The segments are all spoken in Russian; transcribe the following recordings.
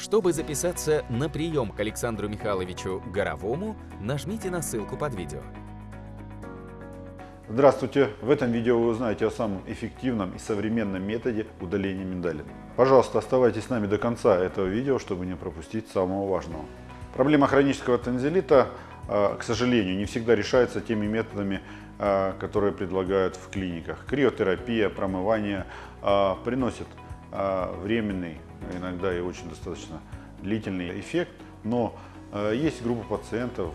Чтобы записаться на прием к Александру Михайловичу Горовому, нажмите на ссылку под видео. Здравствуйте! В этом видео вы узнаете о самом эффективном и современном методе удаления миндалин. Пожалуйста, оставайтесь с нами до конца этого видео, чтобы не пропустить самого важного. Проблема хронического танзелита, а, к сожалению, не всегда решается теми методами, а, которые предлагают в клиниках. Криотерапия, промывание а, временный, иногда и очень достаточно длительный эффект, но есть группа пациентов,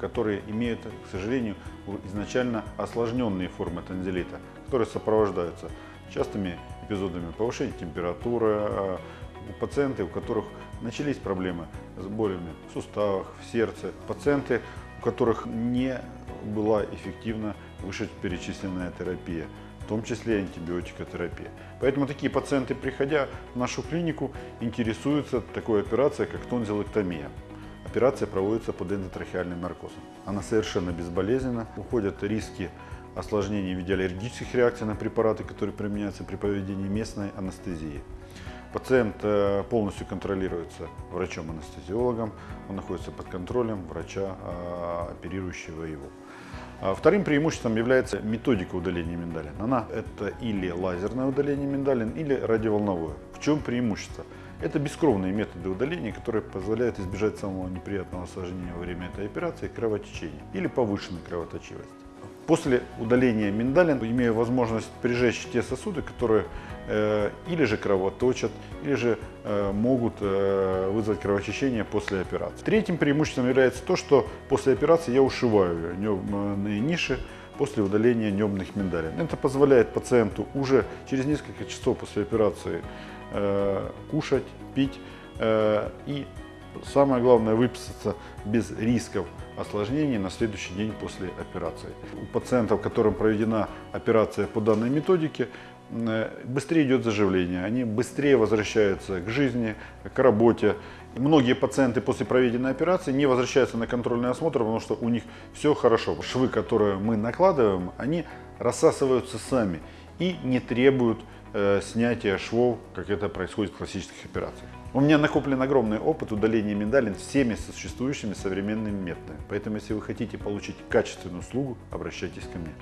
которые имеют, к сожалению, изначально осложненные формы танзелита, которые сопровождаются частыми эпизодами повышения температуры, у пациентов, у которых начались проблемы с болями в суставах, в сердце, пациенты, у которых не была эффективна вышеперечисленная терапия, в том числе антибиотикотерапия. Поэтому такие пациенты, приходя в нашу клинику, интересуются такой операцией, как тонзиллэктомия. Операция проводится под эндотрахеальным наркозом. Она совершенно безболезненна, уходят риски осложнений в виде аллергических реакций на препараты, которые применяются при проведении местной анестезии. Пациент э, полностью контролируется врачом-анестезиологом, он находится под контролем врача, а, оперирующего его. А вторым преимуществом является методика удаления миндалин. Она это или лазерное удаление миндалин, или радиоволновое. В чем преимущество? Это бескровные методы удаления, которые позволяют избежать самого неприятного осложнения во время этой операции кровотечения или повышенной кровоточивости. После удаления миндалин, имея возможность прижечь те сосуды, которые э, или же кровоточат, или же э, могут э, вызвать кровотечение после операции. Третьим преимуществом является то, что после операции я ушиваю небные ниши после удаления небных миндалин. Это позволяет пациенту уже через несколько часов после операции э, кушать, пить э, и самое главное выписаться без рисков осложнений на следующий день после операции. У пациентов, которым проведена операция по данной методике, э, быстрее идет заживление, они быстрее возвращаются к жизни, к работе. Многие пациенты после проведенной операции не возвращаются на контрольный осмотр, потому что у них все хорошо. Швы, которые мы накладываем, они рассасываются сами и не требуют э, снятия швов, как это происходит в классических операциях. У меня накоплен огромный опыт удаления миндалин всеми существующими современными методами. Поэтому, если вы хотите получить качественную услугу, обращайтесь ко мне.